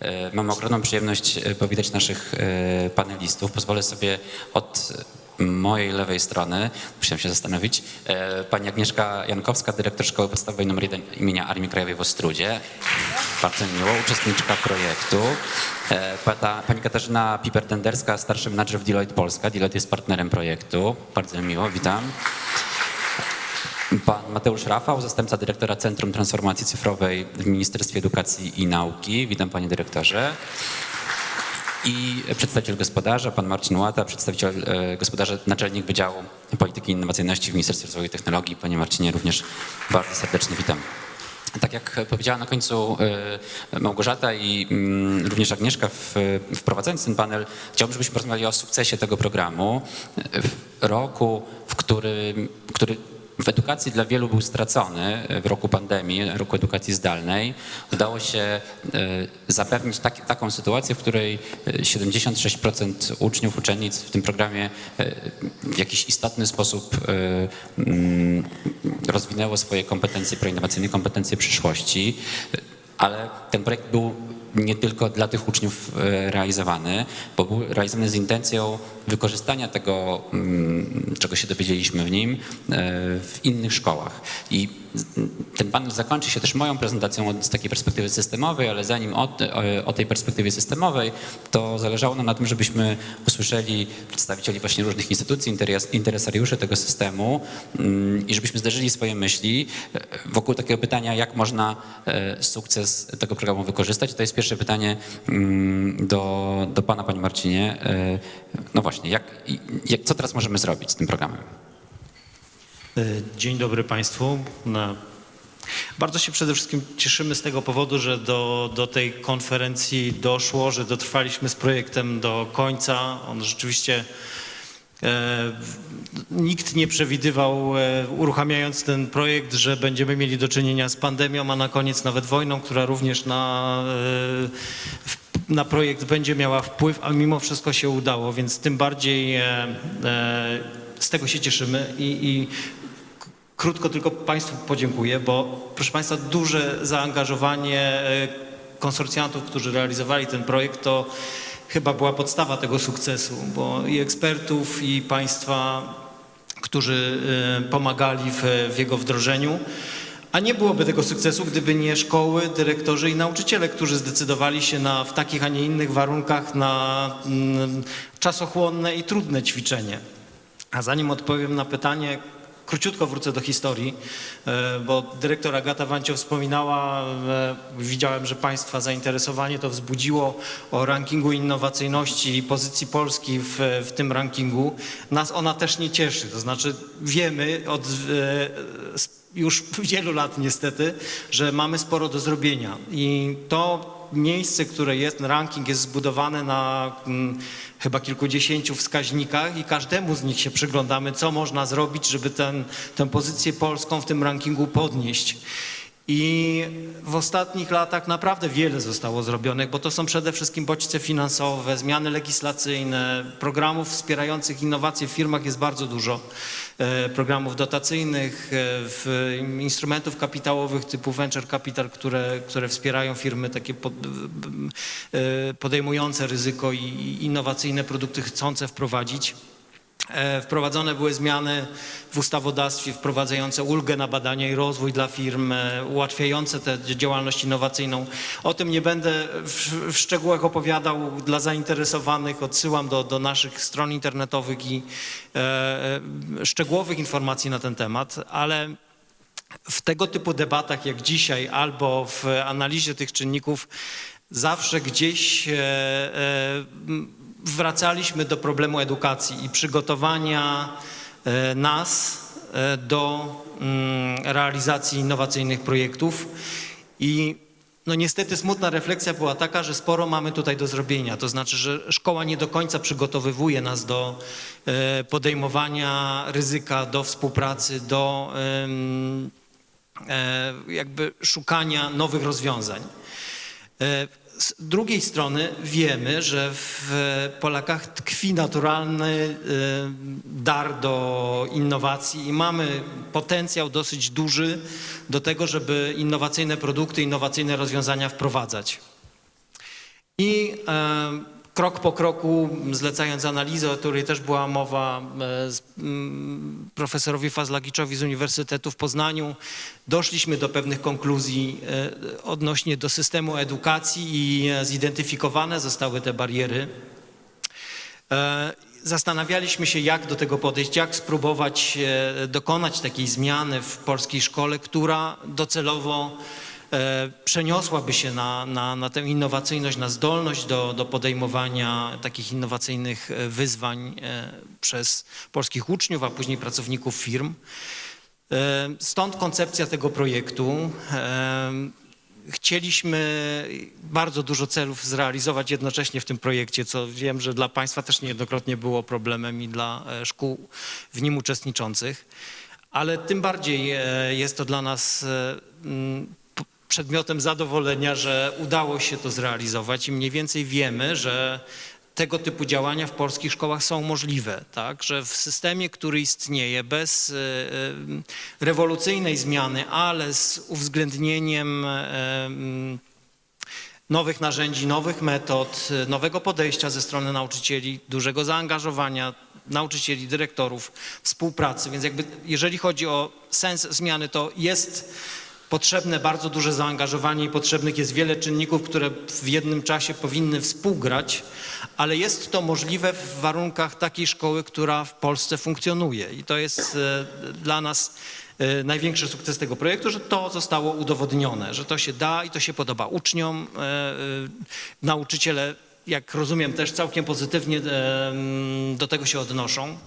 E, Mam ogromną przyjemność e, powitać naszych e, panelistów. Pozwolę sobie od mojej lewej strony, musiałem się zastanowić, pani Agnieszka Jankowska, dyrektor Szkoły Podstawowej nr 1 imienia Armii Krajowej w Ostrudzie. Bardzo mi miło, uczestniczka projektu. Pani Katarzyna Piper-Tenderska, starszy menadżer w Deloitte Polska. Deloitte jest partnerem projektu. Bardzo mi miło, witam. Pan Mateusz Rafał, zastępca dyrektora Centrum Transformacji Cyfrowej w Ministerstwie Edukacji i Nauki. Witam panie dyrektorze. I przedstawiciel gospodarza, pan Marcin Łata, przedstawiciel e, gospodarza, naczelnik Wydziału Polityki i Innowacyjności w Ministerstwie Rozwoju i Technologii. Panie Marcinie, również bardzo serdecznie witam. Tak jak powiedziała na końcu e, Małgorzata i mm, również Agnieszka wprowadzając ten panel, chciałbym, żebyśmy porozmawiali o sukcesie tego programu w roku, w którym, który w edukacji dla wielu był stracony w roku pandemii, roku edukacji zdalnej. Udało się e, zapewnić tak, taką sytuację, w której e, 76% uczniów, uczennic w tym programie e, w jakiś istotny sposób e, mm, rozwinęło swoje kompetencje proinnowacyjne, kompetencje przyszłości, ale ten projekt był nie tylko dla tych uczniów e, realizowany, bo był realizowany z intencją wykorzystania tego, mm, czego się dowiedzieliśmy w nim, e, w innych szkołach. I ten panel zakończy się też moją prezentacją z takiej perspektywy systemowej, ale zanim o, o tej perspektywie systemowej, to zależało nam na tym, żebyśmy usłyszeli przedstawicieli właśnie różnych instytucji, interes, interesariuszy tego systemu mm, i żebyśmy zderzyli swoje myśli e, wokół takiego pytania, jak można e, sukces tego programu wykorzystać. To jest pierwsze pytanie mm, do, do pana, panie Marcinie. E, No właśnie, jak, jak, co teraz możemy zrobić z tym programem? E, Dzień dobry Państwu. Bardzo się przede wszystkim cieszymy z tego powodu, że do, do tej konferencji doszło, że dotrwaliśmy z projektem do końca. On rzeczywiście e, nikt nie przewidywał, e, uruchamiając ten projekt, że będziemy mieli do czynienia z pandemią, a na koniec nawet wojną, która również na, e, na projekt będzie miała wpływ, a mimo wszystko się udało, więc tym bardziej e, e, z tego się cieszymy i, i Krótko tylko Państwu podziękuję, bo proszę Państwa, duże zaangażowanie e, konsorcjantów, którzy realizowali ten projekt, to chyba była podstawa tego sukcesu, bo i ekspertów, i Państwa, którzy e, pomagali w, w jego wdrożeniu. A nie byłoby tego sukcesu, gdyby nie szkoły, dyrektorzy i nauczyciele, którzy zdecydowali się na, w takich, a nie innych warunkach na mm, czasochłonne i trudne ćwiczenie. A zanim odpowiem na pytanie, króciutko wrócę do historii, e, bo dyrektor Agata Wańcio wspominała, e, widziałem, że Państwa zainteresowanie to wzbudziło o rankingu innowacyjności i pozycji Polski w, w tym rankingu. Nas ona też nie cieszy, to znaczy wiemy od e, już wielu lat niestety, że mamy sporo do zrobienia i to miejsce, które jest, ranking jest zbudowany na mm, chyba kilkudziesięciu wskaźnikach i każdemu z nich się przyglądamy, co można zrobić, żeby ten, tę pozycję polską w tym rankingu podnieść. I w ostatnich latach naprawdę wiele zostało zrobionych, bo to są przede wszystkim bodźce finansowe, zmiany legislacyjne, programów wspierających innowacje w firmach jest bardzo dużo. E, Programów dotacyjnych, e, w instrumentów kapitałowych typu venture capital, które, które wspierają firmy takie e, podejmujące ryzyko i innowacyjne produkty chcące wprowadzić. E, Wprowadzone były zmiany w ustawodawstwie wprowadzające ulgę na badania i rozwój dla firm, e, ułatwiające tę działalność innowacyjną. O tym nie będę w, szczegółach opowiadał dla zainteresowanych. Odsyłam do, do naszych stron internetowych i e, e, szczegółowych informacji na ten temat, ale w tego typu debatach jak dzisiaj albo w analizie tych czynników zawsze gdzieś e, e, wracaliśmy do problemu edukacji i przygotowania e, nas e, do mm, realizacji innowacyjnych projektów i no niestety smutna refleksja była taka, że sporo mamy tutaj do zrobienia. To znaczy, że szkoła nie do końca przygotowywuje nas do e, podejmowania ryzyka, do współpracy, do jakby szukania nowych rozwiązań. Z drugiej strony wiemy, że w Polakach tkwi naturalny e, dar do innowacji i mamy potencjał dosyć duży do tego, żeby innowacyjne produkty, innowacyjne rozwiązania wprowadzać. I krok po kroku, zlecając analizę, o której też była mowa e, mm, profesorowi Fazlagiczowi z Uniwersytetu w Poznaniu, doszliśmy do pewnych konkluzji e, odnośnie do systemu edukacji i e, zidentyfikowane zostały te bariery. Zastanawialiśmy się, jak do tego podejść, jak spróbować dokonać takiej zmiany w polskiej szkole, która docelowo przeniosłaby się na, na, na tę innowacyjność, na zdolność do, do podejmowania takich innowacyjnych e, wyzwań e, przez polskich uczniów, a później pracowników firm. E, Stąd koncepcja tego projektu. E, Chcieliśmy bardzo dużo celów zrealizować jednocześnie w tym projekcie, co wiem, że dla Państwa też niejednokrotnie było problemem i dla e, szkół w nim uczestniczących, ale tym bardziej e, jest to dla nas e, przedmiotem zadowolenia, że udało się to zrealizować i mniej więcej wiemy, że tego typu działania w polskich szkołach są możliwe, tak? że w systemie, który istnieje bez e, e, rewolucyjnej zmiany, ale z uwzględnieniem e, m, nowych narzędzi, nowych metod, nowego podejścia ze strony nauczycieli, dużego zaangażowania nauczycieli, dyrektorów, współpracy. Więc jakby jeżeli chodzi o sens zmiany, to jest potrzebne bardzo duże zaangażowanie i potrzebnych jest wiele czynników, które w jednym czasie powinny współgrać, ale jest to możliwe w warunkach takiej szkoły, która w Polsce funkcjonuje. I to jest e, dla nas e, największy sukces tego projektu, że to zostało udowodnione, że to się da i to się podoba uczniom. E, Nauczyciele, jak rozumiem, też całkiem pozytywnie e, do tego się odnoszą.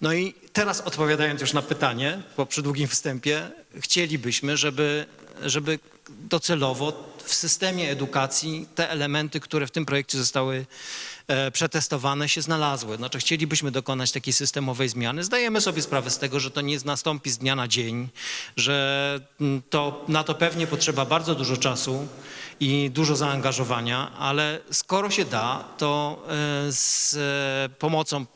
No i teraz odpowiadając już na pytanie po przydługim wstępie, chcielibyśmy, żeby, żeby docelowo w systemie edukacji te elementy, które w tym projekcie zostały e, przetestowane, się znalazły. Znaczy chcielibyśmy dokonać takiej systemowej zmiany. Zdajemy sobie sprawę z tego, że to nie nastąpi z dnia na dzień, że mm, to, na to pewnie potrzeba bardzo dużo czasu i dużo zaangażowania, ale skoro się da, to e, z e, pomocą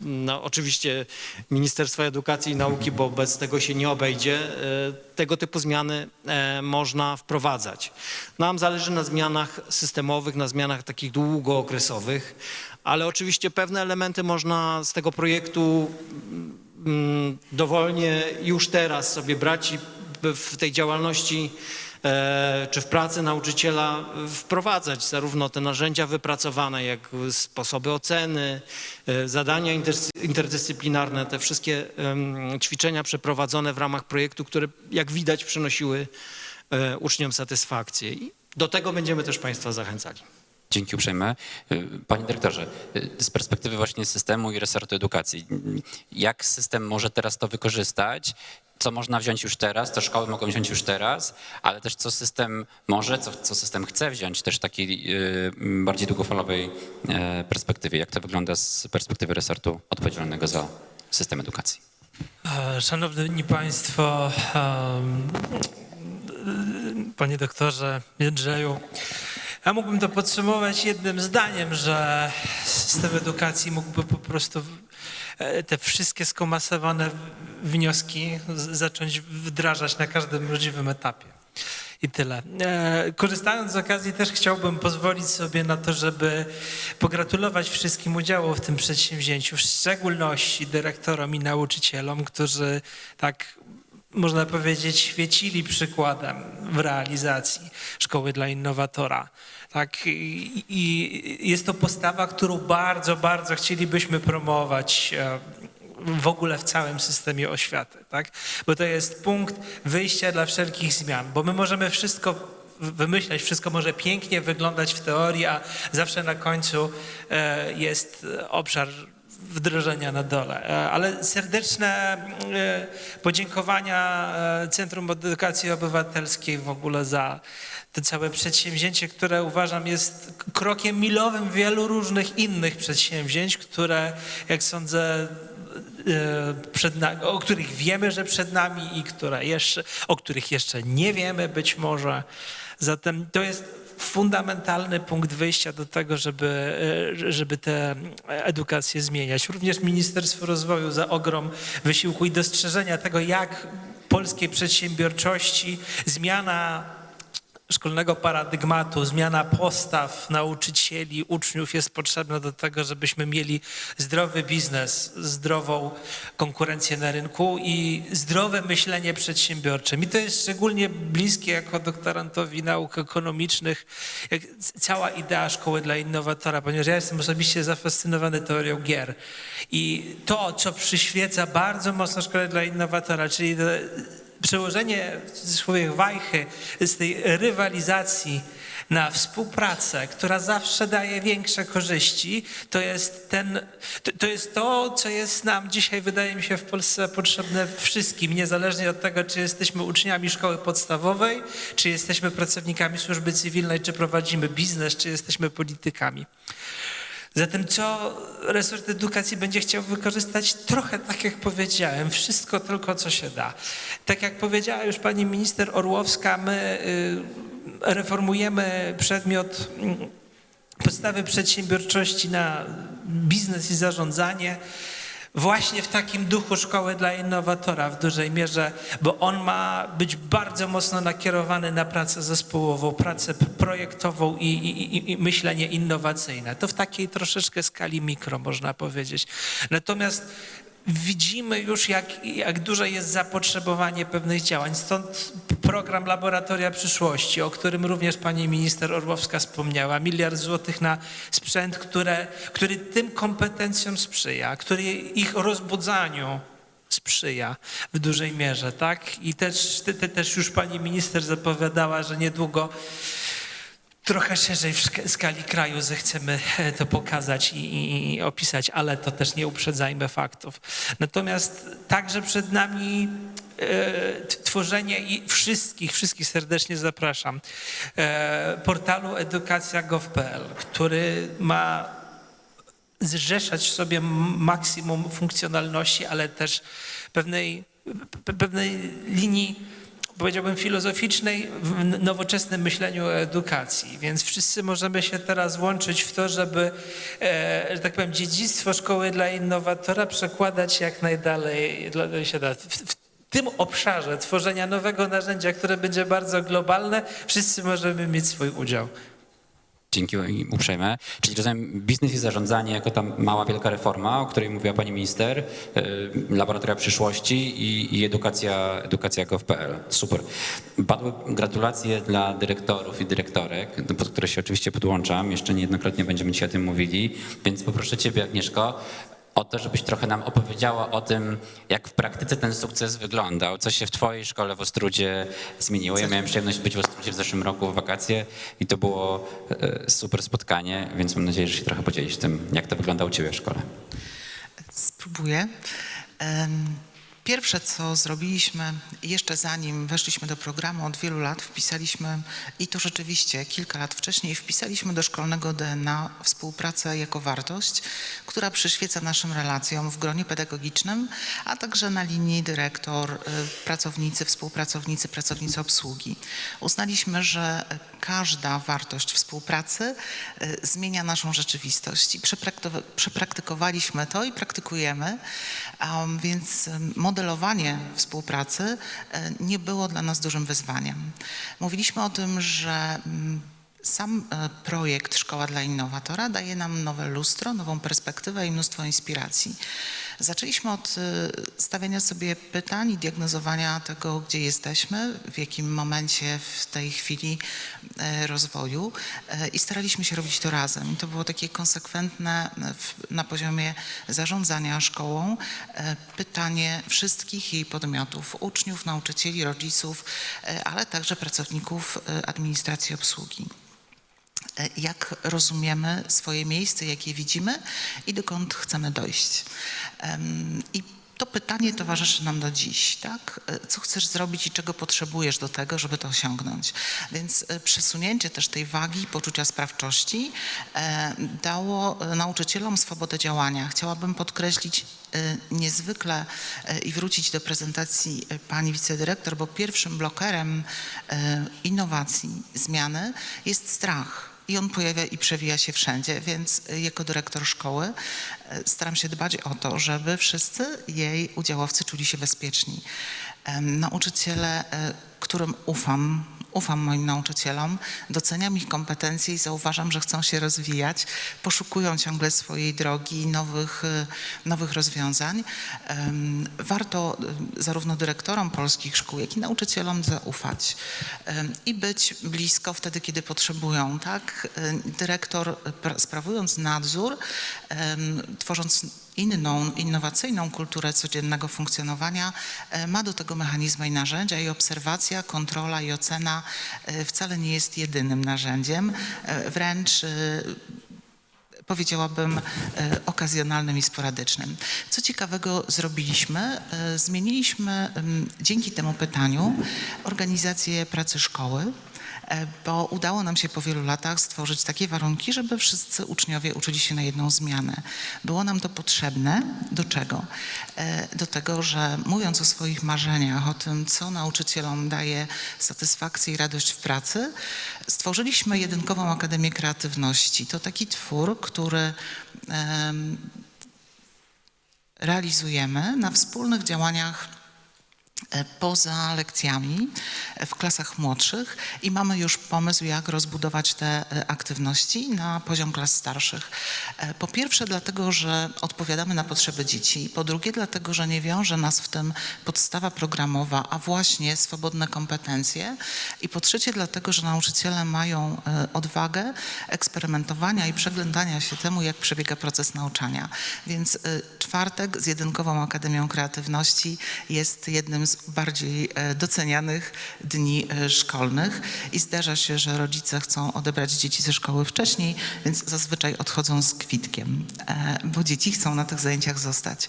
no, oczywiście Ministerstwa Edukacji i Nauki, bo bez tego się nie obejdzie, e, tego typu zmiany e, można wprowadzać. Nam zależy na zmianach systemowych, na zmianach takich długookresowych, ale oczywiście pewne elementy można z tego projektu mm, dowolnie już teraz sobie brać i w tej działalności czy w pracy nauczyciela wprowadzać zarówno te narzędzia wypracowane, jak sposoby oceny, e, zadania interdyscyplinarne, te wszystkie ćwiczenia przeprowadzone w ramach projektu, które jak widać przynosiły e, uczniom satysfakcję. I do tego będziemy też Państwa zachęcali. Dzięki uprzejme. Panie dyrektorze, z perspektywy właśnie systemu i resortu edukacji, jak system może teraz to wykorzystać? Co można wziąć już teraz, co szkoły mogą wziąć już teraz, ale też co system może, co, co system chce wziąć też w takiej y, bardziej długofalowej y, perspektywie. Jak to wygląda z perspektywy resortu odpowiedzialnego za system edukacji? E, Szanowni Państwo, em, Panie doktorze Jędrzeju, ja mógłbym to podsumować jednym zdaniem, że system edukacji mógłby po prostu e, te wszystkie skomasowane wnioski zacząć wdrażać na każdym możliwym etapie. I tyle. E, Korzystając z okazji też chciałbym pozwolić sobie na to, żeby pogratulować wszystkim udziału w tym przedsięwzięciu, w szczególności dyrektorom i nauczycielom, którzy tak można powiedzieć, świecili przykładem w realizacji Szkoły dla Innowatora. Tak, i, jest to postawa, którą bardzo, bardzo chcielibyśmy promować w ogóle w całym systemie oświaty, tak? Bo to jest punkt wyjścia dla wszelkich zmian, bo my możemy wszystko wymyślać, wszystko może pięknie wyglądać w teorii, a zawsze na końcu e, jest obszar wdrożenia na dole. E, Ale serdeczne e, podziękowania Centrum Edukacji Obywatelskiej w ogóle za to całe przedsięwzięcie, które uważam jest krokiem milowym wielu różnych innych przedsięwzięć, które jak sądzę e, nami, o których wiemy, że przed nami i które jeszcze, o których jeszcze nie wiemy być może. Zatem to jest fundamentalny punkt wyjścia do tego, żeby, e, żeby tę edukację zmieniać. Również Ministerstwo Rozwoju za ogrom wysiłku i dostrzeżenia tego, jak polskiej przedsiębiorczości zmiana szkolnego paradygmatu, zmiana postaw nauczycieli, uczniów jest potrzebna do tego, żebyśmy mieli zdrowy biznes, zdrową konkurencję na rynku i zdrowe myślenie przedsiębiorcze. Mi to jest szczególnie bliskie jako doktorantowi nauk ekonomicznych, cała idea szkoły dla innowatora, ponieważ ja jestem osobiście zafascynowany teorią gier. I to, co przyświeca bardzo mocno szkole dla innowatora, czyli przełożenie swojej wajchy z tej rywalizacji na współpracę, która zawsze daje większe korzyści, to jest, ten, to jest to, co jest nam dzisiaj, wydaje mi się, w Polsce potrzebne wszystkim, niezależnie od tego, czy jesteśmy uczniami szkoły podstawowej, czy jesteśmy pracownikami służby cywilnej, czy prowadzimy biznes, czy jesteśmy politykami. Zatem co resort edukacji będzie chciał wykorzystać? Trochę tak jak powiedziałem, wszystko tylko co się da. Tak jak powiedziała już pani minister Orłowska, my y, reformujemy przedmiot mm, podstawy przedsiębiorczości na biznes i zarządzanie właśnie w takim duchu szkoły dla innowatora w dużej mierze, bo on ma być bardzo mocno nakierowany na pracę zespołową, pracę projektową i, i, i myślenie innowacyjne. To w takiej troszeczkę skali mikro, można powiedzieć. Natomiast widzimy już, jak, jak duże jest zapotrzebowanie pewnych działań. Stąd program Laboratoria Przyszłości, o którym również pani minister Orłowska wspomniała. Miliard złotych na sprzęt, które, który tym kompetencjom sprzyja, który ich rozbudzaniu sprzyja w dużej mierze, tak? I też, te, te, też już pani minister zapowiadała, że niedługo trochę szerzej w skali kraju zechcemy e, to pokazać i, i, i, opisać, ale to też nie uprzedzajmy faktów. Natomiast także przed nami e, tworzenie i wszystkich, wszystkich serdecznie zapraszam, e, portalu edukacja.gov.pl, który ma zrzeszać w sobie maksimum funkcjonalności, ale też pewnej, pewnej linii powiedziałbym, filozoficznej w nowoczesnym myśleniu o edukacji. Więc wszyscy możemy się teraz łączyć w to, żeby, e, że tak powiem, dziedzictwo szkoły dla innowatora przekładać jak najdalej się da. W, w tym obszarze tworzenia nowego narzędzia, które będzie bardzo globalne, wszyscy możemy mieć swój udział. Dzięki uprzejme. Czyli rozumiem, biznes i zarządzanie jako ta mała, wielka reforma, o której mówiła pani minister, y, laboratoria przyszłości i, i edukacja, edukacja gov.pl. Super. Padły gratulacje dla dyrektorów i dyrektorek, pod które się oczywiście podłączam. Jeszcze niejednokrotnie będziemy dzisiaj o tym mówili, więc poproszę ciebie, Agnieszko, o to, żebyś trochę nam opowiedziała o tym, jak w praktyce ten sukces wyglądał, co się w twojej szkole w Ostrudzie zmieniło. Ja miałem przyjemność być w Ostrudzie w zeszłym roku w wakacje i to było e, super spotkanie, więc mam nadzieję, że się trochę podzielisz tym, jak to wygląda u ciebie w szkole. Spróbuję. Pierwsze, co zrobiliśmy, jeszcze zanim weszliśmy do programu od wielu lat, wpisaliśmy, i to rzeczywiście kilka lat wcześniej, wpisaliśmy do szkolnego DNA współpracę jako wartość, która przyświeca naszym relacjom w gronie pedagogicznym, a także na linii dyrektor, y, pracownicy, współpracownicy, pracownicy obsługi. Uznaliśmy, że każda wartość współpracy y, zmienia naszą rzeczywistość i przepraktykowaliśmy to i praktykujemy, więc model modelowanie współpracy e, nie było dla nas dużym wyzwaniem. Mówiliśmy o tym, że mm, sam e, projekt Szkoła dla Innowatora daje nam nowe lustro, nową perspektywę i mnóstwo inspiracji. Zaczęliśmy od e, stawiania sobie pytań i diagnozowania tego, gdzie jesteśmy, w jakim momencie w tej chwili e, rozwoju i staraliśmy się robić to razem. I to było takie konsekwentne na poziomie zarządzania szkołą pytanie wszystkich jej podmiotów, uczniów, nauczycieli, rodziców, ale także pracowników administracji obsługi. E, jak rozumiemy swoje miejsce, jakie widzimy i dokąd chcemy dojść. I to pytanie towarzyszy nam do dziś, tak? E, co chcesz zrobić i czego potrzebujesz do tego, żeby to osiągnąć? Więc e, przesunięcie też tej wagi poczucia sprawczości dało nauczycielom swobodę działania. Chciałabym podkreślić niezwykle i wrócić do prezentacji pani wicedyrektor, bo pierwszym blokerem innowacji, zmiany jest strach i on pojawia i przewija się wszędzie, więc jako dyrektor szkoły e, staram się dbać o to, żeby wszyscy jej udziałowcy czuli się bezpieczni. Nauczyciele, e, którym ufam, ufam moim nauczycielom, doceniam ich kompetencje i zauważam, że chcą się rozwijać, poszukują ciągle swojej drogi nowych, e, nowych rozwiązań. Warto e, zarówno dyrektorom polskich szkół, jak i nauczycielom zaufać i być blisko wtedy, kiedy potrzebują. Tak? E, Dyrektor, pra- sprawując nadzór, tworząc inną, innowacyjną kulturę codziennego funkcjonowania, e, ma do tego mechanizmy i narzędzia i obserwacja, kontrola i ocena e, wcale nie jest jedynym narzędziem, e, wręcz powiedziałabym, okazjonalnym i sporadycznym. Co ciekawego zrobiliśmy? Zmieniliśmy dzięki temu pytaniu organizację pracy szkoły, bo udało nam się po wielu latach stworzyć takie warunki, żeby wszyscy uczniowie uczyli się na jedną zmianę. Było nam to potrzebne. Do czego? E, Do tego, że mówiąc o swoich marzeniach, o tym, co nauczycielom daje satysfakcję i radość w pracy, stworzyliśmy Jedynkową Akademię Kreatywności. To taki twór, który em, realizujemy na wspólnych działaniach e, poza lekcjami e, w klasach młodszych i mamy już pomysł, jak rozbudować te e, aktywności na poziom klas starszych. E, Po pierwsze dlatego, że odpowiadamy na potrzeby dzieci, po drugie dlatego, że nie wiąże nas w tym podstawa programowa, a właśnie swobodne kompetencje i po trzecie dlatego, że nauczyciele mają e, odwagę eksperymentowania i przeglądania się temu, jak przebiega proces nauczania. Więc e, czwartek z Jedynkową Akademią Kreatywności jest jednym z bardziej e, docenianych dni e, szkolnych i zdarza się, że rodzice chcą odebrać dzieci ze szkoły wcześniej, więc zazwyczaj odchodzą z kwitkiem, e, bo dzieci chcą na tych zajęciach zostać.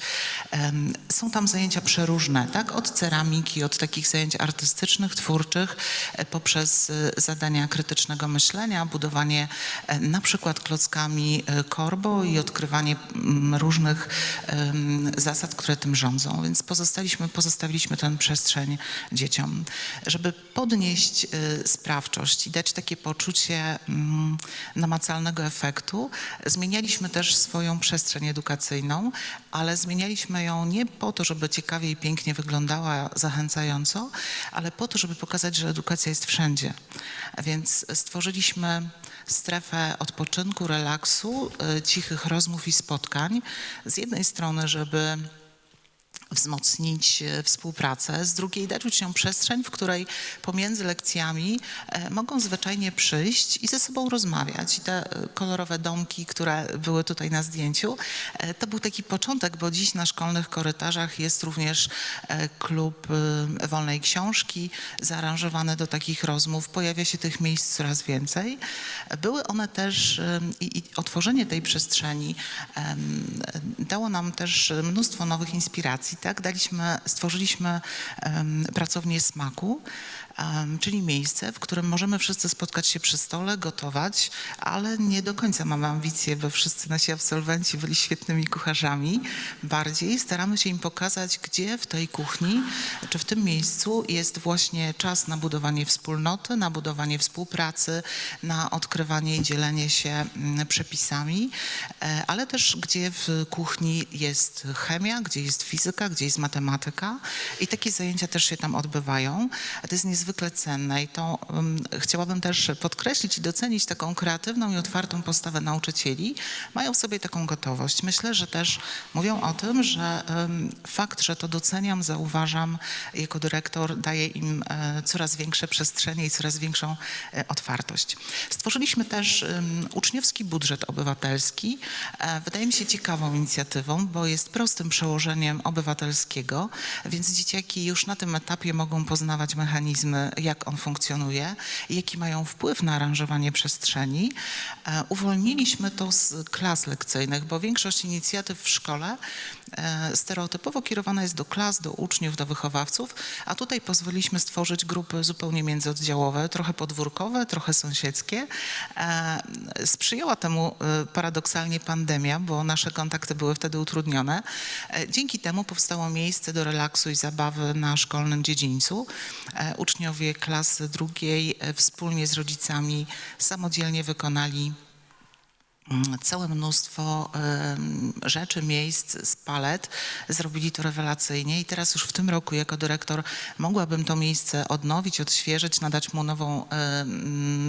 Są tam zajęcia przeróżne, tak? Od ceramiki, od takich zajęć artystycznych, twórczych, poprzez zadania krytycznego myślenia, budowanie na przykład klockami korbo i odkrywanie różnych zasad, które tym rządzą. Więc pozostaliśmy, pozostawiliśmy przestrzeń dzieciom, żeby podnieść e, sprawczość i dać takie poczucie mm, namacalnego efektu. Zmienialiśmy też swoją przestrzeń edukacyjną, ale zmienialiśmy ją nie po to, żeby ciekawie i pięknie wyglądała zachęcająco, ale po to, żeby pokazać, że edukacja jest wszędzie. Więc stworzyliśmy strefę odpoczynku, relaksu, y, cichych rozmów i spotkań. Z jednej strony, żeby wzmocnić e, współpracę, z drugiej dać uczniom przestrzeń, w której pomiędzy lekcjami e, mogą zwyczajnie przyjść i ze sobą rozmawiać. I te e, kolorowe domki, które były tutaj na zdjęciu, to był taki początek, bo dziś na szkolnych korytarzach jest również klub wolnej książki zaaranżowany do takich rozmów. Pojawia się tych miejsc coraz więcej. Były one też i, i otworzenie tej przestrzeni dało nam też mnóstwo nowych inspiracji. Tak? Daliśmy, stworzyliśmy pracownię smaku, czyli miejsce, w którym możemy wszyscy spotkać się przy stole, gotować, ale nie do końca mamy ambicje, by wszyscy nasi absolwenci byli świetnymi kucharzami. Bardziej staramy się im pokazać, gdzie w tej kuchni, czy w tym miejscu jest właśnie czas na budowanie wspólnoty, na budowanie współpracy, na odkrywanie i dzielenie się mm, przepisami, e, ale też gdzie w kuchni jest chemia, gdzie jest fizyka, gdzie jest matematyka i takie zajęcia też się tam odbywają. To jest niezwykle cenne i to um, chciałabym też podkreślić i docenić taką kreatywną i otwartą postawę nauczycieli. Mają w sobie taką gotowość. Myślę, że też mówią o tym, że um, fakt, że to doceniam, zauważam jako dyrektor, daje im e, coraz większe przestrzenie i coraz większą e, otwartość. Stworzyliśmy też um, uczniowski budżet obywatelski. E, wydaje mi się ciekawą inicjatywą, bo jest prostym przełożeniem obywatelskiego, więc dzieciaki już na tym etapie mogą poznawać mechanizmy, jak on funkcjonuje, jaki mają wpływ na aranżowanie przestrzeni. E, Uwolniliśmy to z klas lekcyjnych, bo większość inicjatyw w szkole stereotypowo kierowana jest do klas, do uczniów, do wychowawców, a tutaj pozwoliliśmy stworzyć grupy zupełnie międzyoddziałowe, trochę podwórkowe, trochę sąsiedzkie. E, Sprzyjała temu e, paradoksalnie pandemia, bo nasze kontakty były wtedy utrudnione. E, Dzięki temu powstało miejsce do relaksu i zabawy na szkolnym dziedzińcu. E, Uczniowie klasy drugiej e, wspólnie z rodzicami samodzielnie wykonali całe mnóstwo rzeczy, miejsc z palet. Zrobili to rewelacyjnie i teraz już w tym roku jako dyrektor mogłabym to miejsce odnowić, odświeżyć, nadać mu nową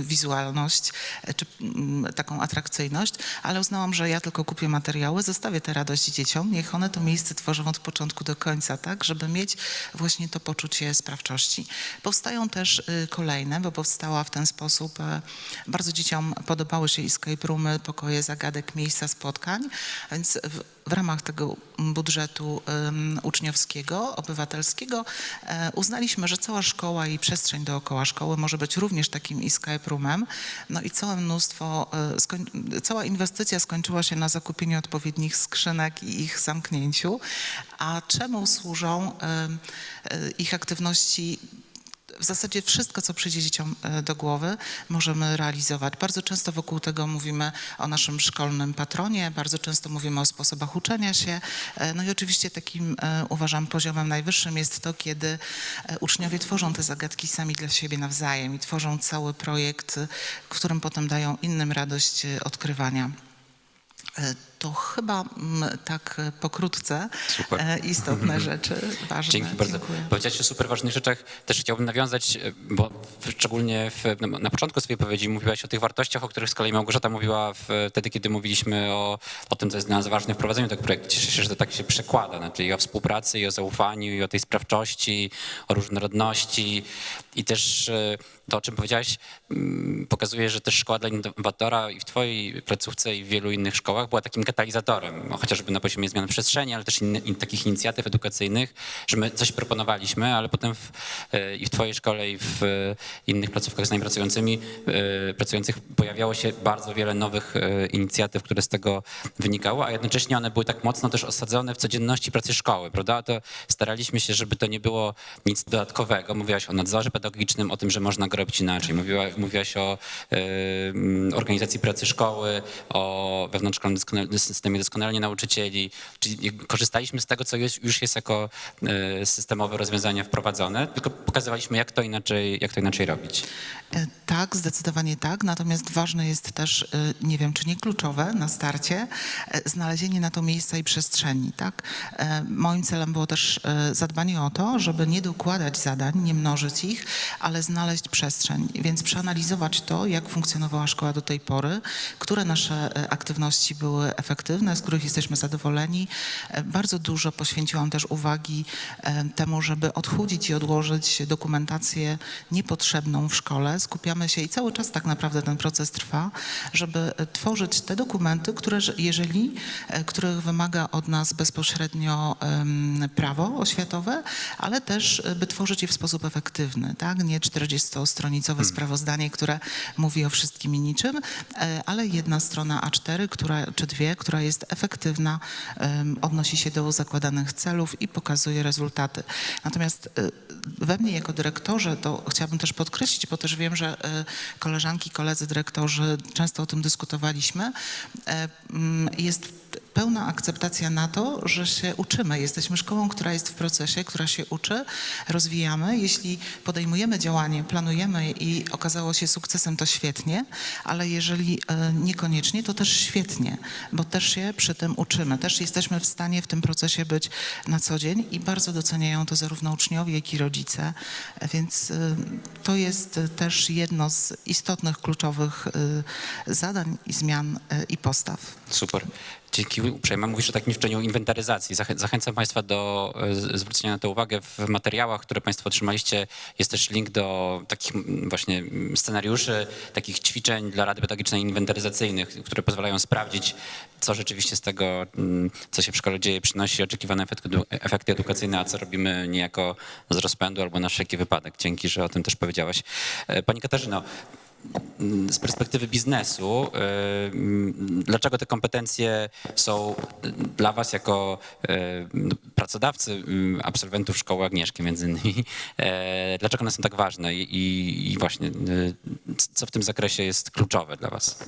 wizualność e, czy mm, taką atrakcyjność, ale uznałam, że ja tylko kupię materiały, zostawię tę radość dzieciom, niech one to miejsce tworzą od początku do końca, tak, żeby mieć właśnie to poczucie sprawczości. Powstają też y, kolejne, bo powstała w ten sposób, e, bardzo dzieciom podobały się escape roomy, pokoje zagadek, miejsca spotkań, więc w, w ramach tego budżetu em, uczniowskiego, obywatelskiego e, uznaliśmy, że cała szkoła i przestrzeń dookoła szkoły może być również takim escape roomem. No i całe mnóstwo, e, cała inwestycja skończyła się na zakupieniu odpowiednich skrzynek i ich zamknięciu. A czemu służą e, ich aktywności w zasadzie wszystko, co przyjdzie dzieciom e, do głowy, możemy realizować. Bardzo często wokół tego mówimy o naszym szkolnym patronie, bardzo często mówimy o sposobach uczenia się. E, No i oczywiście takim, e, uważam, poziomem najwyższym jest to, kiedy uczniowie tworzą te zagadki sami dla siebie nawzajem i tworzą cały projekt, którym potem dają innym radość odkrywania. To chyba mm, tak e, pokrótce Super. e, istotne rzeczy, ważne. Dzięki bardzo. Dziękuję. Powiedziałeś o super ważnych rzeczach. Też chciałbym nawiązać, e, bo szczególnie w, na, na początku swojej wypowiedzi mówiłaś o tych wartościach, o których z kolei Małgorzata mówiła wtedy, kiedy mówiliśmy o, o tym, co jest dla nas ważne w prowadzeniu tego projektu. Cieszę się, że to tak się przekłada, znaczy o współpracy, i o zaufaniu, i o tej sprawczości, o różnorodności i też to, o czym powiedziałaś, mm, pokazuje, że też Szkoła dla Innowatora i w twojej placówce i w wielu innych szkołach była takim katalizatorem, chociażby na poziomie zmian przestrzeni, ale też inny, in, takich inicjatyw edukacyjnych, że my coś proponowaliśmy, ale potem w, e, i w twojej szkole i w e, innych placówkach z nami pracującymi, e, pracujących pojawiało się bardzo wiele nowych inicjatyw, które z tego wynikało, a jednocześnie one były tak mocno też osadzone w codzienności pracy szkoły, prawda? To staraliśmy się, żeby to nie było nic dodatkowego. Mówiłaś o nadzorze pedagogicznym, o tym, że można go robić inaczej. Mówiła, mówiłaś o mm, organizacji pracy szkoły, o wewnątrzszkolnym systemie doskonalenia nauczycieli. Czyli korzystaliśmy z tego, co jest, już jest jako e, systemowe rozwiązania wprowadzone, tylko pokazywaliśmy, jak to inaczej, jak to inaczej robić. E, Tak, zdecydowanie tak. Natomiast ważne jest też, e, nie wiem, czy nie kluczowe na starcie, znalezienie na to miejsca i przestrzeni. Tak? Moim celem było też zadbanie o to, żeby nie dokładać zadań, nie mnożyć ich, ale znaleźć przestrzeń. Więc przeanalizować to, jak funkcjonowała szkoła do tej pory, które nasze aktywności były efektywne, z których jesteśmy zadowoleni. E, Bardzo dużo poświęciłam też uwagi e, temu, żeby odchudzić i odłożyć dokumentację niepotrzebną w szkole. Skupiamy się i cały czas tak naprawdę ten proces trwa, żeby e, tworzyć te dokumenty, które że- jeżeli, których wymaga od nas bezpośrednio prawo oświatowe, ale też by tworzyć je w sposób efektywny, tak? Nie 40-stronicowe sprawozdanie, które mówi o wszystkim i niczym, ale jedna strona A4, która, czy dwie, która jest efektywna, odnosi się do zakładanych celów i pokazuje rezultaty. Natomiast e, we mnie jako dyrektorze, to chciałabym też podkreślić, bo też wiem, że e, koleżanki, koledzy dyrektorzy często o tym dyskutowaliśmy, e, mm, pełna akceptacja na to, że się uczymy. Jesteśmy szkołą, która jest w procesie, która się uczy, rozwijamy. Jeśli podejmujemy działanie, planujemy i okazało się sukcesem, to świetnie, ale jeżeli e, niekoniecznie, to też świetnie, bo też się przy tym uczymy. Też jesteśmy w stanie w tym procesie być na co dzień i bardzo doceniają to zarówno uczniowie, jak i rodzice. Więc e, to jest e, też jedno z istotnych, kluczowych zadań i zmian i postaw. Super. Dzięki uprzejmie. Mówisz o takim ćwiczeniu inwentaryzacji. Zachę- Zachęcam Państwa do e, zwrócenia na to uwagę. W materiałach, które Państwo otrzymaliście, jest też link do takich właśnie scenariuszy, takich ćwiczeń dla Rady Pedagogicznej inwentaryzacyjnych, które pozwalają sprawdzić, co rzeczywiście z tego, co się w szkole dzieje, przynosi oczekiwane efekty edukacyjne, a co robimy niejako z rozpędu albo na wszelki wypadek. Dzięki, że o tym też powiedziałaś. E, Pani Katarzyno, z perspektywy biznesu, y, dlaczego te kompetencje są dla Was jako y, pracodawcy y, absolwentów szkoły Agnieszki między innymi, dlaczego one są tak ważne i, właśnie co w tym zakresie jest kluczowe dla Was?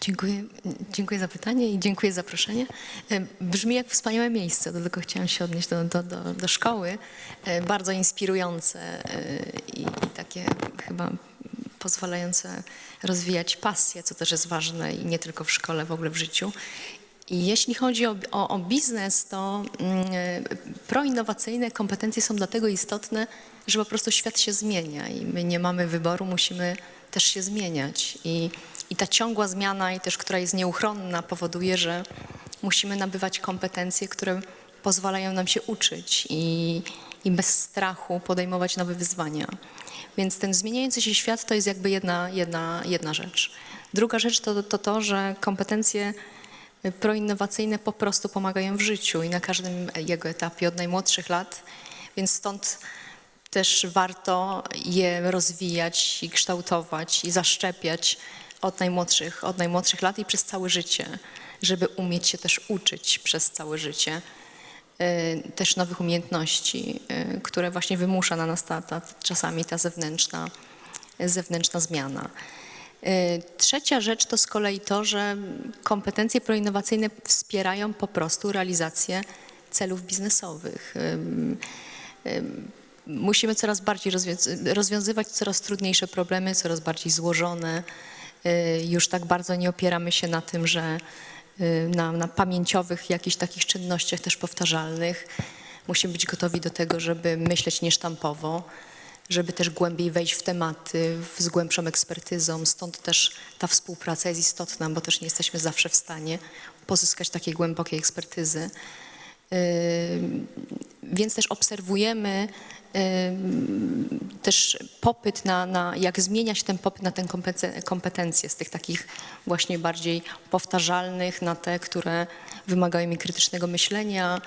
Dziękuję, dziękuję za pytanie i dziękuję za zaproszenie. Brzmi jak wspaniałe miejsce, do tego chciałam się odnieść do, do, do, do szkoły. Bardzo inspirujące i, i takie chyba pozwalające rozwijać pasję, co też jest ważne i nie tylko w szkole, w ogóle w życiu. I jeśli chodzi o, o, o biznes, to mm, proinnowacyjne kompetencje są dlatego istotne, że po prostu świat się zmienia i my nie mamy wyboru, musimy też się zmieniać. I, i ta ciągła zmiana, i też która jest nieuchronna, powoduje, że musimy nabywać kompetencje, które pozwalają nam się uczyć i, i bez strachu podejmować nowe wyzwania. Więc ten zmieniający się świat to jest jakby jedna, jedna, jedna rzecz. Druga rzecz to, to to, że kompetencje proinnowacyjne po prostu pomagają w życiu i na każdym jego etapie, od najmłodszych lat, więc stąd też warto je rozwijać i kształtować i zaszczepiać od najmłodszych, od najmłodszych lat i przez całe życie, żeby umieć się też uczyć przez całe życie y, też nowych umiejętności, y, które właśnie wymusza na nas ta, ta, czasami ta zewnętrzna, zewnętrzna zmiana. Y, Trzecia rzecz to z kolei to, że kompetencje proinnowacyjne wspierają po prostu realizację celów biznesowych. Musimy coraz bardziej rozwią- rozwiązywać coraz trudniejsze problemy, coraz bardziej złożone. Y, Już tak bardzo nie opieramy się na tym, że y, na, na pamięciowych jakichś takich czynnościach też powtarzalnych. Musimy być gotowi do tego, żeby myśleć niesztampowo żeby też głębiej wejść w tematy z głębszą ekspertyzą. Stąd też ta współpraca jest istotna, bo też nie jesteśmy zawsze w stanie pozyskać takiej głębokiej ekspertyzy. Yy, Więc też obserwujemy też popyt na, na, jak zmienia się ten popyt na kompece- kompetencje z tych takich właśnie bardziej powtarzalnych na te, które wymagają mi krytycznego myślenia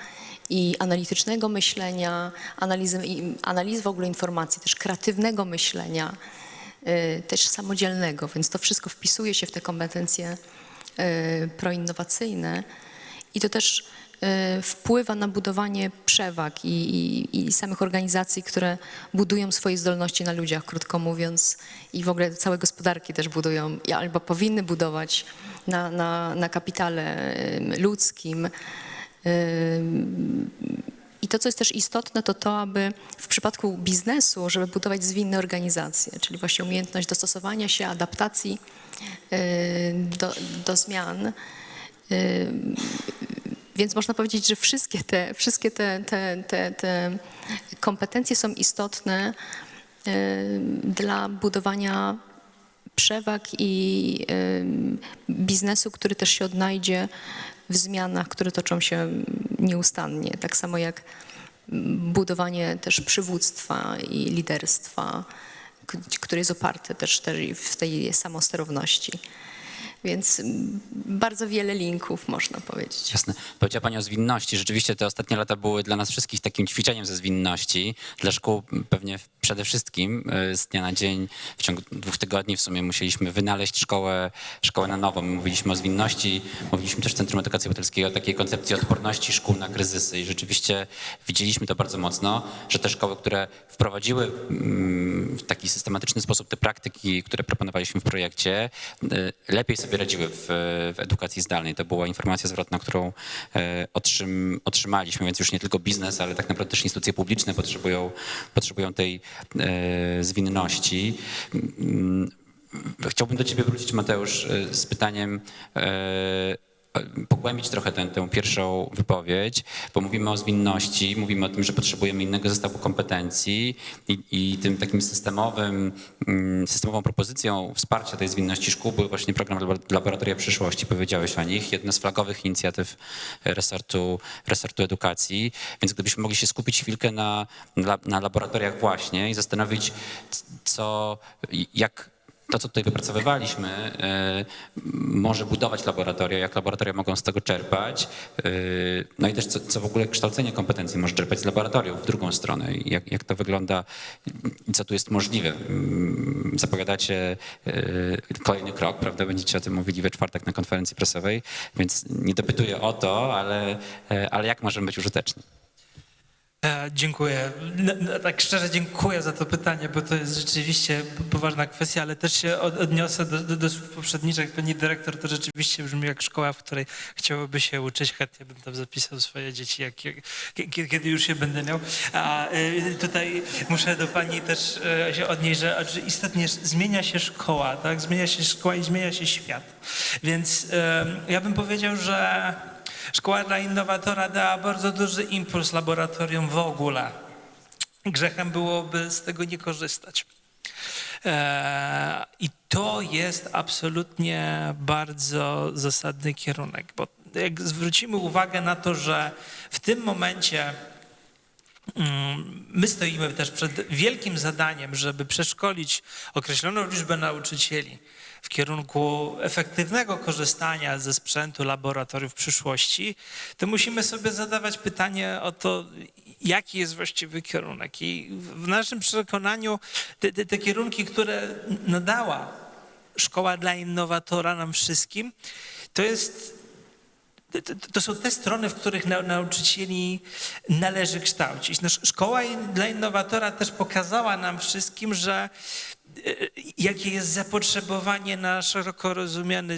i analitycznego myślenia, analizy, i analizy w ogóle informacji, też kreatywnego myślenia, y, też samodzielnego, więc to wszystko wpisuje się w te kompetencje y, proinnowacyjne i to też y, wpływa na budowanie przewag i, i, i samych organizacji, które budują swoje zdolności na ludziach, krótko mówiąc, i w ogóle całe gospodarki też budują, albo powinny budować na, na, na kapitale ludzkim. I to, co jest też istotne, to to, aby w przypadku biznesu, żeby budować zwinne organizacje, czyli właśnie umiejętność dostosowania się, adaptacji do, do zmian. Więc można powiedzieć, że wszystkie te, wszystkie te, te, te, te kompetencje są istotne dla budowania przewag i biznesu, który też się odnajdzie w zmianach, które toczą się nieustannie. Tak samo jak budowanie też przywództwa i liderstwa, które jest oparte też, też w tej samosterowności. Więc bardzo wiele linków można powiedzieć. Jasne. Powiedziała Pani o zwinności. Rzeczywiście te ostatnie lata były dla nas wszystkich takim ćwiczeniem ze zwinności. Dla szkół pewnie przede wszystkim y, z dnia na dzień, w ciągu dwóch tygodni w sumie musieliśmy wynaleźć szkołę, szkołę na nowo. My mówiliśmy o zwinności, mówiliśmy też w Centrum Edukacji Obywatelskiej o takiej koncepcji odporności szkół na kryzysy i rzeczywiście widzieliśmy to bardzo mocno, że te szkoły, które wprowadziły mm, w taki systematyczny sposób te praktyki, które proponowaliśmy w projekcie, y, lepiej sobie radziły w, w edukacji zdalnej. To była informacja zwrotna, którą e, otrzym, otrzymaliśmy, więc już nie tylko biznes, ale tak naprawdę też instytucje publiczne potrzebują, potrzebują tej e, zwinności. Mm, Chciałbym do ciebie wrócić, Mateusz, e, z pytaniem, pogłębić trochę tę, tę pierwszą wypowiedź, bo mówimy o zwinności, mówimy o tym, że potrzebujemy innego zestawu kompetencji i, i tym takim systemowym, mm, systemową propozycją wsparcia tej zwinności szkół był właśnie program Labo- Laboratoria Przyszłości. Powiedziałeś o nich, jedna z flagowych inicjatyw resortu, resortu edukacji, więc gdybyśmy mogli się skupić chwilkę na, na, laboratoriach właśnie i zastanowić, co, jak to, co tutaj wypracowywaliśmy, e, może budować laboratoria, jak laboratoria mogą z tego czerpać, e, no i też co, co w ogóle kształcenie kompetencji może czerpać z laboratoriów w drugą stronę, jak, jak to wygląda co tu jest możliwe. Mm, Zapowiadacie e, kolejny krok, prawda, będziecie o tym mówili we czwartek na konferencji prasowej, więc nie dopytuję o to, ale, ale jak możemy być użyteczni? E, Dziękuję. Tak szczerze dziękuję za to pytanie, bo to jest rzeczywiście poważna kwestia, ale też się od, odniosę do, do, do słów poprzedniczych. Pani dyrektor to rzeczywiście brzmi jak szkoła, w której chciałoby się uczyć. Chętnie bym tam zapisał swoje dzieci, jak, jak, kie- kiedy już je będę miał. A e, tutaj muszę do pani też e, się odnieść, że istotnie zmienia się szkoła, tak? Zmienia się szkoła i zmienia się świat. Więc ja bym powiedział, że Szkoła dla innowatora dała bardzo duży impuls laboratorium w ogóle. Grzechem byłoby z tego nie korzystać. Eee, I to jest absolutnie bardzo zasadny kierunek, bo jak zwrócimy uwagę na to, że w tym momencie Mm, My stoimy też przed wielkim zadaniem, żeby przeszkolić określoną liczbę nauczycieli w kierunku efektywnego korzystania ze sprzętu laboratoriów przyszłości, to musimy sobie zadawać pytanie o to, jaki jest właściwy kierunek. I w naszym przekonaniu te, te, te kierunki, które nadała szkoła dla innowatora nam wszystkim, to jest to- są te strony, w których nau- nauczycieli należy kształcić. No, sz- szkoła dla innowatora też pokazała nam wszystkim, że jakie jest zapotrzebowanie na szeroko rozumiany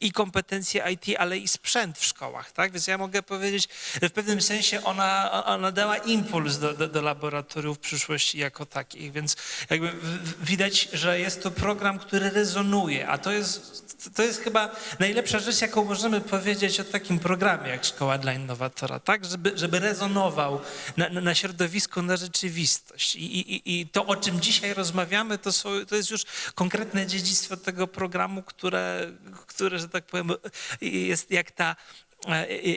i kompetencje IT, ale i sprzęt w szkołach. Tak? Więc ja mogę powiedzieć, że w pewnym sensie ona, ona dała impuls do, do, do laboratoriów przyszłości jako takich. Więc jakby widać, że jest to program, który rezonuje, a to jest, to jest chyba najlepsza rzecz, jaką możemy powiedzieć o takim programie jak Szkoła dla Innowatora, tak? Żeby, żeby rezonował na, na środowisko, na rzeczywistość. I, i, I to, o czym dzisiaj rozmawiamy, to, są, to jest już konkretne dziedzictwo tego programu, które, które że tak powiem, jest jak ta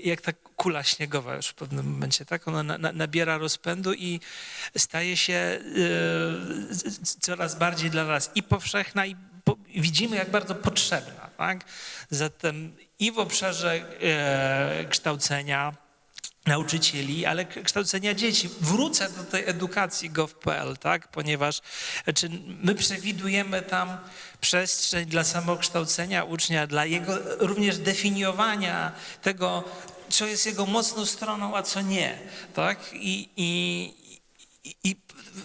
jak ta kula śniegowa już w pewnym momencie, tak? Ona na, na, nabiera rozpędu i staje się e, coraz bardziej dla nas i powszechna, i po, widzimy, jak bardzo potrzebna, tak? Zatem i w obszarze e, kształcenia nauczycieli, ale kształcenia dzieci. Wrócę do tej edukacji gov.pl, tak? ponieważ czy my przewidujemy tam przestrzeń dla samokształcenia ucznia, dla jego również definiowania tego, co jest jego mocną stroną, a co nie. Tak? I, i, i, i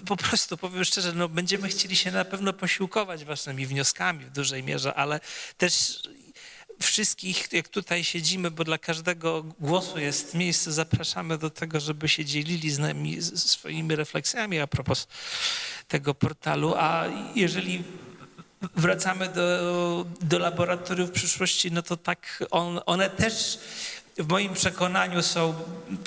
po prostu powiem szczerze, no będziemy chcieli się na pewno posiłkować waszymi wnioskami w dużej mierze, ale też wszystkich, jak tutaj siedzimy, bo dla każdego głosu jest miejsce, zapraszamy do tego, żeby się dzielili z nami swoimi refleksjami a propos tego portalu. A jeżeli wracamy do, do laboratoriów przyszłości, no to tak on, one też w moim przekonaniu są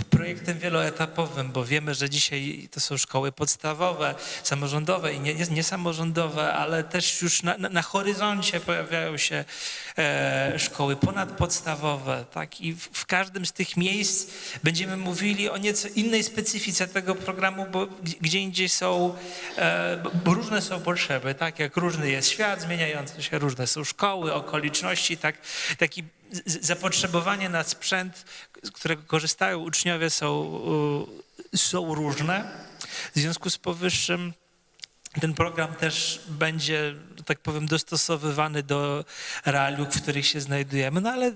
projektem wieloetapowym, bo wiemy, że dzisiaj to są szkoły podstawowe, samorządowe i nie- nie- niesamorządowe, ale też już na, na, horyzoncie pojawiają się e, szkoły ponadpodstawowe. Tak? I w, w każdym z tych miejsc będziemy mówili o nieco innej specyfice tego programu, bo gdzie, indziej są, e, bo- różne są potrzeby, tak jak różny jest świat zmieniający się, różne są szkoły, okoliczności, tak, taki zapotrzebowanie na sprzęt, z którego korzystają uczniowie są, y, są różne. W związku z powyższym ten program też będzie, tak powiem, dostosowywany do realiów, w których się znajdujemy, no ale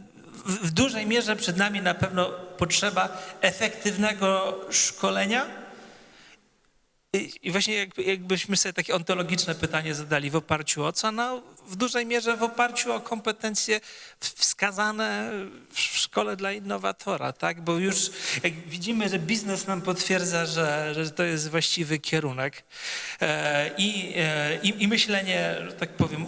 w, dużej mierze przed nami na pewno potrzeba efektywnego szkolenia, i właśnie jakby, jakbyśmy sobie takie ontologiczne pytanie zadali w oparciu o co? No w dużej mierze w oparciu o kompetencje wskazane w szkole dla innowatora, tak? Bo już jak widzimy, że biznes nam potwierdza, że, że to jest właściwy kierunek e, i, e, i, i myślenie, że tak powiem,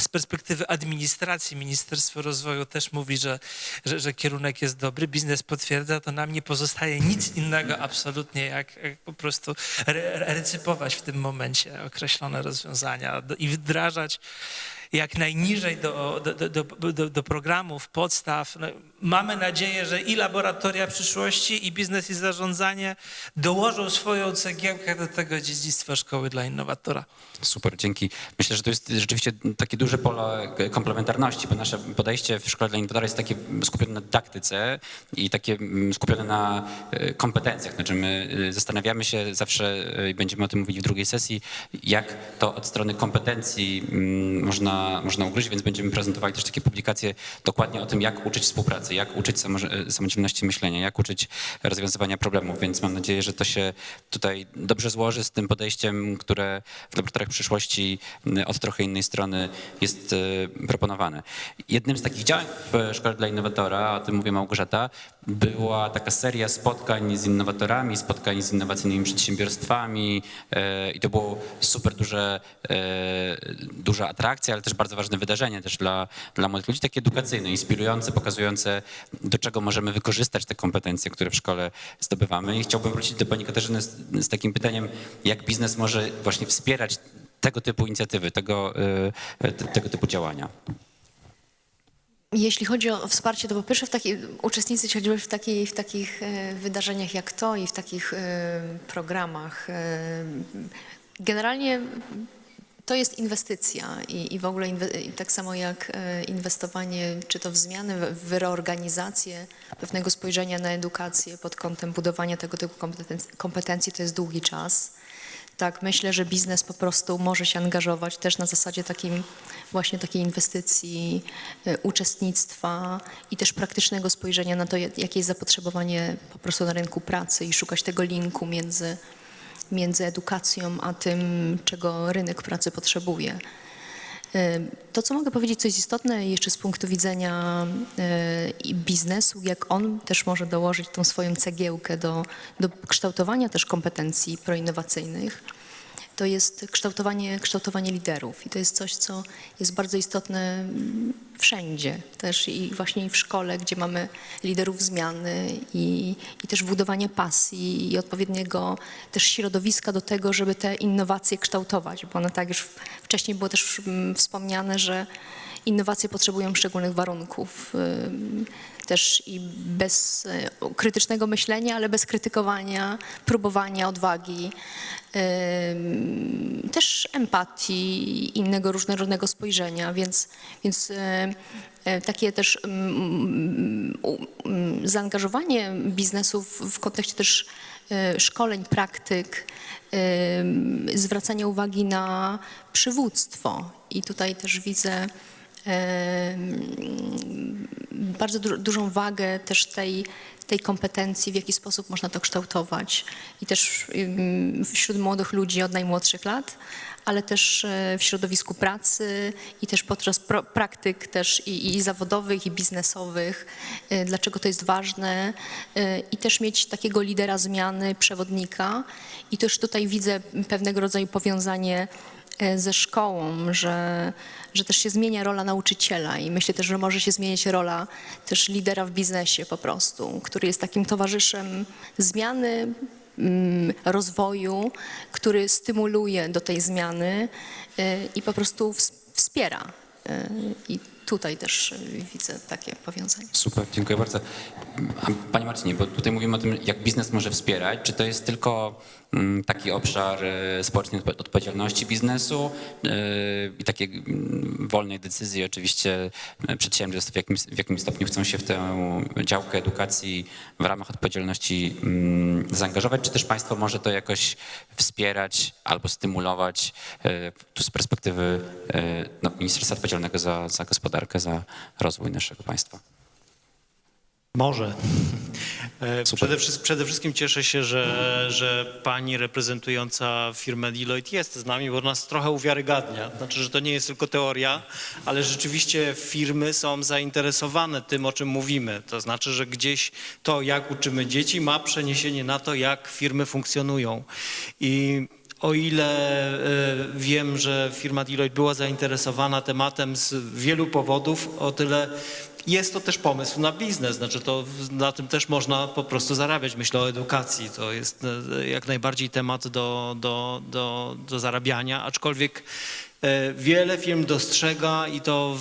z perspektywy administracji Ministerstwo Rozwoju też mówi, że, że, że kierunek jest dobry, biznes potwierdza, to nam nie pozostaje nic innego absolutnie, jak, jak po prostu re, recypować w tym momencie określone rozwiązania i wdrażać jak najniżej do, do, do, do, do programów, podstaw. No, mamy nadzieję, że i laboratoria przyszłości, i biznes, i zarządzanie dołożą swoją cegiełkę do tego dziedzictwa szkoły dla innowatora. Super, dzięki. Myślę, że to jest rzeczywiście takie duże pole komplementarności, bo nasze podejście w Szkole dla Innowatora jest takie skupione na dydaktyce i takie mm, skupione na e, kompetencjach. Znaczy my e, zastanawiamy się zawsze, e, i będziemy o tym mówić w drugiej sesji, jak to od strony kompetencji mm, można, można ugryźć, więc będziemy prezentowali też takie publikacje dokładnie o tym, jak uczyć współpracy, jak uczyć samo- samodzielności myślenia, jak uczyć rozwiązywania problemów, więc mam nadzieję, że to się tutaj dobrze złoży z tym podejściem, które w laboratoriach przyszłości od trochę innej strony jest e, proponowane. Jednym z takich działań w Szkole dla Innowatora, o tym mówię Małgorzata, była taka seria spotkań z innowatorami, spotkań z innowacyjnymi przedsiębiorstwami e, i to było super duże, e, duża atrakcja, ale też bardzo ważne wydarzenie też dla, dla młodych ludzi, takie edukacyjne, inspirujące, pokazujące do czego możemy wykorzystać te kompetencje, które w szkole zdobywamy. I chciałbym wrócić do pani Katarzyny z, z takim pytaniem, jak biznes może właśnie wspierać tego typu inicjatywy, tego, e, te- tego typu działania. Jeśli chodzi o wsparcie, to po pierwsze w taki, uczestniczyć choćby w, takiej, w takich e, wydarzeniach jak to i w takich e, programach. e, Generalnie to jest inwestycja i, i w ogóle inwe, i tak samo jak inwestowanie czy to w zmiany, w reorganizację pewnego spojrzenia na edukację pod kątem budowania tego typu kompetencji, kompetencji to jest długi czas. Tak, myślę, że biznes po prostu może się angażować też na zasadzie takim właśnie takiej inwestycji, e, uczestnictwa i też praktycznego spojrzenia na to, jak- jakie jest zapotrzebowanie po prostu na rynku pracy i szukać tego linku między, między edukacją a tym, czego rynek pracy potrzebuje. To, co mogę powiedzieć, co jest istotne jeszcze z punktu widzenia e, biznesu, jak on też może dołożyć tą swoją cegiełkę do, do kształtowania też kompetencji proinnowacyjnych, to jest kształtowanie, kształtowanie liderów. I to jest coś, co jest bardzo istotne mm, wszędzie, też i właśnie w szkole, gdzie mamy liderów zmiany i, i też budowanie pasji i odpowiedniego też środowiska do tego, żeby te innowacje kształtować, bo one tak już wcześniej było też mm, wspomniane, że innowacje potrzebują szczególnych warunków. Też i bez e, krytycznego myślenia, ale bez krytykowania, próbowania, odwagi, też empatii, innego różnorodnego spojrzenia, więc, więc e, e, takie też zaangażowanie biznesu w, kontekście też szkoleń, praktyk, ym, zwracanie uwagi na przywództwo. I tutaj też widzę bardzo du- dużą wagę też tej, tej kompetencji, w jaki sposób można to kształtować. I też wśród młodych ludzi od najmłodszych lat, ale też e, w środowisku pracy i też podczas praktyk też i, i zawodowych, i biznesowych, e, dlaczego to jest ważne e, i też mieć takiego lidera zmiany, przewodnika. I też tutaj widzę pewnego rodzaju powiązanie ze szkołą, że, że też się zmienia rola nauczyciela i myślę też, że może się zmienić rola też lidera w biznesie po prostu, który jest takim towarzyszem zmiany, mm, rozwoju, który stymuluje do tej zmiany e, i po prostu ws- wspiera. E, I tutaj też e, widzę takie powiązanie. Super, dziękuję bardzo. Panie Marcinie, bo tutaj mówimy o tym, jak biznes może wspierać. Czy to jest tylko mm, taki obszar e, społecznej odpo- odpowiedzialności biznesu e, i takiej mm, wolnej decyzji oczywiście przedsiębiorstw, w jakim, w jakim stopniu chcą się w tę działkę edukacji w ramach odpowiedzialności mm, zaangażować, czy też państwo może to jakoś wspierać albo stymulować tu z perspektywy no, Ministerstwa Odpowiedzialnego za, za gospodarkę, za rozwój naszego państwa? Może. E. Przede, wszystkim, przede wszystkim cieszę się, że, że pani reprezentująca firmę Deloitte jest z nami, bo nas trochę uwiarygadnia. Znaczy, że to nie jest tylko teoria, ale rzeczywiście firmy są zainteresowane tym, o czym mówimy. To znaczy, że gdzieś to, jak uczymy dzieci, ma przeniesienie na to, jak firmy funkcjonują. I o ile e, wiem, że firma Deloitte była zainteresowana tematem z wielu powodów, o tyle jest to też pomysł na biznes, znaczy to na tym też można po prostu zarabiać. Myślę o edukacji, to jest e, jak najbardziej temat do, do, do, do zarabiania, aczkolwiek e, wiele firm dostrzega i to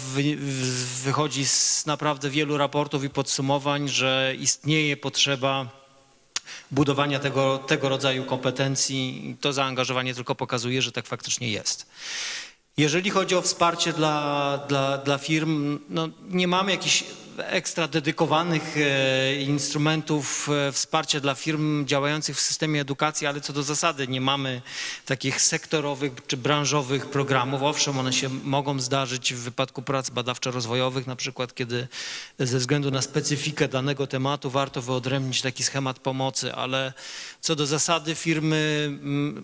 wychodzi z naprawdę wielu raportów i podsumowań, że istnieje potrzeba budowania tego, tego rodzaju kompetencji. To zaangażowanie tylko pokazuje, że tak faktycznie jest. Jeżeli chodzi o wsparcie dla, dla, dla firm, no nie mamy jakichś ekstra dedykowanych e, instrumentów e, wsparcia dla firm działających w systemie edukacji, ale co do zasady nie mamy takich sektorowych czy branżowych programów. Owszem, one się mogą zdarzyć w wypadku prac badawczo-rozwojowych, na przykład kiedy ze względu na specyfikę danego tematu warto wyodrębnić taki schemat pomocy, ale co do zasady firmy mm,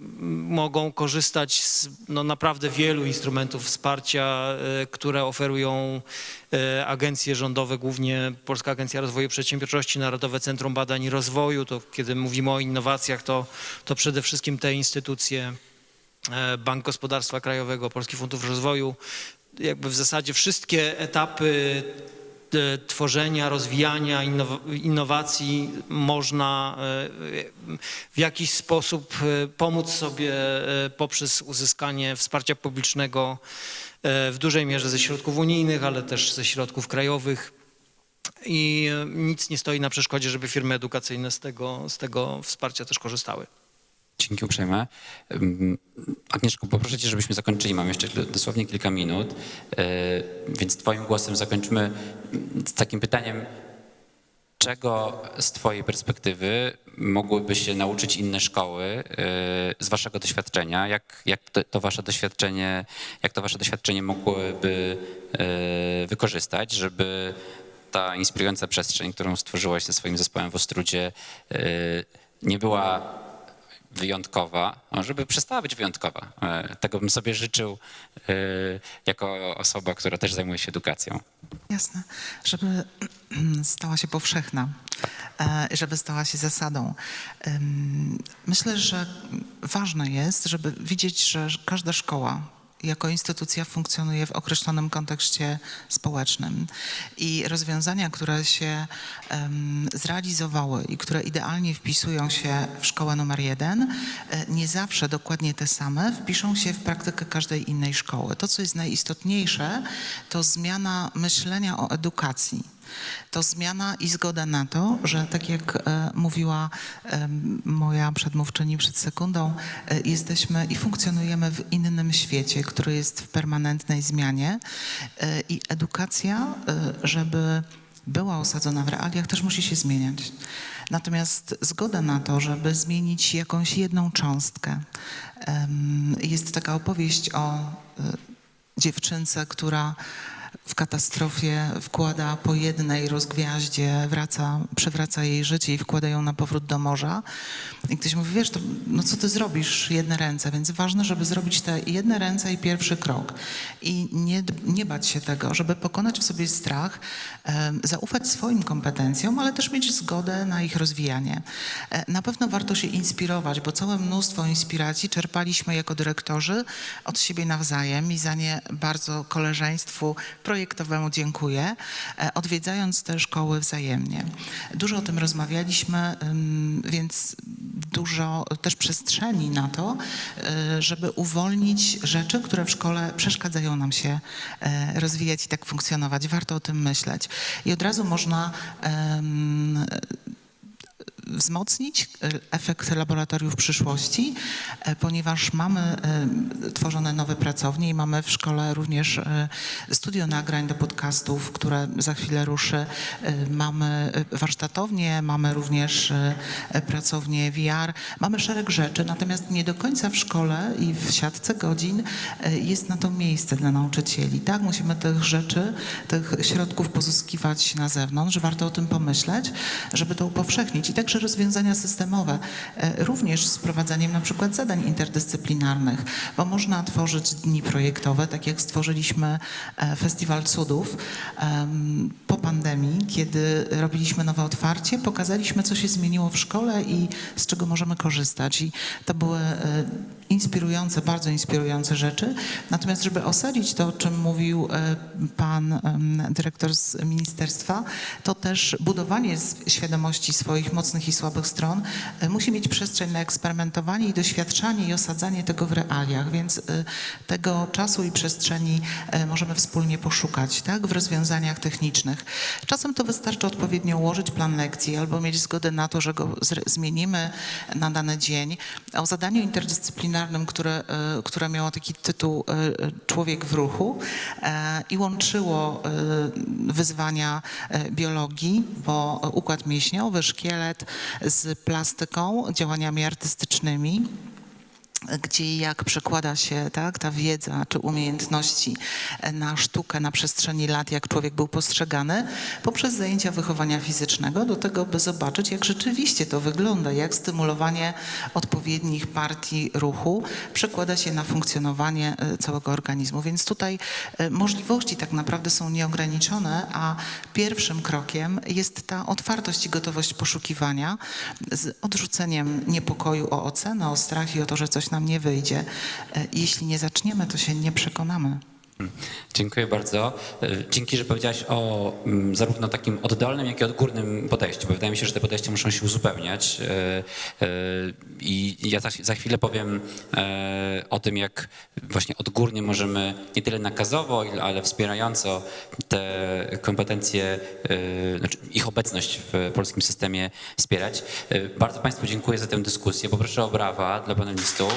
mogą korzystać z no, naprawdę wielu instrumentów wsparcia, e, które oferują agencje rządowe, głównie Polska Agencja Rozwoju Przedsiębiorczości, Narodowe Centrum Badań i Rozwoju. To kiedy mówimy o innowacjach, to, to przede wszystkim te instytucje, e, Bank Gospodarstwa Krajowego, Polski Fundusz Rozwoju, jakby w zasadzie wszystkie etapy e, tworzenia, rozwijania innow- innowacji można e, w jakiś sposób e, pomóc sobie e, poprzez uzyskanie wsparcia publicznego e, w dużej mierze ze środków unijnych, ale też ze środków krajowych. I e, nic nie stoi na przeszkodzie, żeby firmy edukacyjne z tego, z tego wsparcia też korzystały. Dzięki uprzejme. Ym, Agnieszko, poproszę cię, żebyśmy zakończyli. Mam jeszcze dosłownie kilka minut, yy, więc twoim głosem zakończymy z takim pytaniem, czego z twojej perspektywy mogłyby się nauczyć inne szkoły yy, z waszego doświadczenia? Jak, jak to, wasze doświadczenie, jak to wasze doświadczenie mogłyby yy, wykorzystać, żeby ta inspirująca przestrzeń, którą stworzyłaś ze swoim zespołem w Ostrudzie, yy, nie była wyjątkowa, no, żeby przestała być wyjątkowa. E, Tego bym sobie życzył e, jako osoba, która też zajmuje się edukacją. Jasne, żeby stała się powszechna, e, żeby stała się zasadą. Myślę, że ważne jest, żeby widzieć, że każda szkoła jako instytucja funkcjonuje w określonym kontekście społecznym i rozwiązania, które się em, zrealizowały i które idealnie wpisują się w szkołę numer jeden, e, nie zawsze dokładnie te same wpiszą się w praktykę każdej innej szkoły. To, co jest najistotniejsze, to zmiana myślenia o edukacji. To zmiana i zgoda na to, że tak jak e, mówiła moja przedmówczyni przed sekundą, e, jesteśmy i funkcjonujemy w innym świecie, który jest w permanentnej zmianie e, i edukacja, żeby była osadzona w realiach, też musi się zmieniać. Natomiast zgoda na to, żeby zmienić jakąś jedną cząstkę. Jest taka opowieść o dziewczynce, która w katastrofie wkłada po jednej rozgwiaździe, wraca, przewraca jej życie i wkłada ją na powrót do morza. I ktoś mówi, wiesz, to, no co ty zrobisz, jedne ręce, więc ważne, żeby zrobić te jedne ręce i pierwszy krok. I nie, nie bać się tego, żeby pokonać w sobie strach, em, zaufać swoim kompetencjom, ale też mieć zgodę na ich rozwijanie. E, Na pewno warto się inspirować, bo całe mnóstwo inspiracji czerpaliśmy jako dyrektorzy od siebie nawzajem i za nie bardzo koleżeństwu projektowemu dziękuję, e, odwiedzając te szkoły wzajemnie. Dużo o tym rozmawialiśmy, więc dużo też przestrzeni na to, e, żeby uwolnić rzeczy, które w szkole przeszkadzają nam się e, rozwijać i tak funkcjonować. Warto o tym myśleć. I od razu można wzmocnić e, efekt laboratoriów przyszłości, e, ponieważ mamy e, tworzone nowe pracownie i mamy w szkole również studio nagrań do podcastów, które za chwilę ruszy. Mamy warsztatownie, mamy również e, e, pracownię VR, mamy szereg rzeczy, natomiast nie do końca w szkole i w siatce godzin jest na to miejsce dla nauczycieli. Tak, musimy tych rzeczy, tych środków pozyskiwać na zewnątrz. Warto o tym pomyśleć, żeby to upowszechnić. I także rozwiązania systemowe, e, również z wprowadzaniem na przykład zadań interdyscyplinarnych, bo można tworzyć dni projektowe, tak jak stworzyliśmy e, Festiwal Cudów po pandemii, kiedy robiliśmy nowe otwarcie, pokazaliśmy, co się zmieniło w szkole i z czego możemy korzystać. I to były e, inspirujące, bardzo inspirujące rzeczy. Natomiast, żeby osadzić to, o czym mówił e, pan dyrektor z ministerstwa, to też budowanie świadomości swoich mocnych i słabych stron e, musi mieć przestrzeń na eksperymentowanie i doświadczanie i osadzanie tego w realiach, więc e, tego czasu i przestrzeni możemy wspólnie poszukać, tak, w rozwiązaniach technicznych. Czasem to wystarczy odpowiednio ułożyć plan lekcji albo mieć zgodę na to, że go zmienimy na dany dzień. O zadaniu interdyscyplinarnym dyscyplinarnym, które, e, które miało taki tytuł e, Człowiek w ruchu e, i łączyło wyzwania biologii, bo układ mięśniowy, szkielet z plastyką, działaniami artystycznymi gdzie i jak przekłada się tak, ta wiedza czy umiejętności na sztukę na przestrzeni lat, jak człowiek był postrzegany, poprzez zajęcia wychowania fizycznego, do tego, by zobaczyć, jak rzeczywiście to wygląda, jak stymulowanie odpowiednich partii ruchu przekłada się na funkcjonowanie e, całego organizmu. Więc tutaj e, możliwości tak naprawdę są nieograniczone, a pierwszym krokiem jest ta otwartość i gotowość poszukiwania z odrzuceniem niepokoju o ocenę, o strach i o to, że coś nam nie wyjdzie. E, Jeśli nie zaczniemy, to się nie przekonamy. Dziękuję bardzo. E, Dzięki, że powiedziałaś o mm, zarówno takim oddolnym, jak i odgórnym podejściu, bo wydaje mi się, że te podejścia muszą się uzupełniać. E, e, I ja za, chwilę powiem o tym, jak właśnie odgórnie możemy nie tyle nakazowo, ale wspierająco te kompetencje, znaczy ich obecność w polskim systemie wspierać. Bardzo Państwu dziękuję za tę dyskusję. Poproszę o brawa dla panelistów.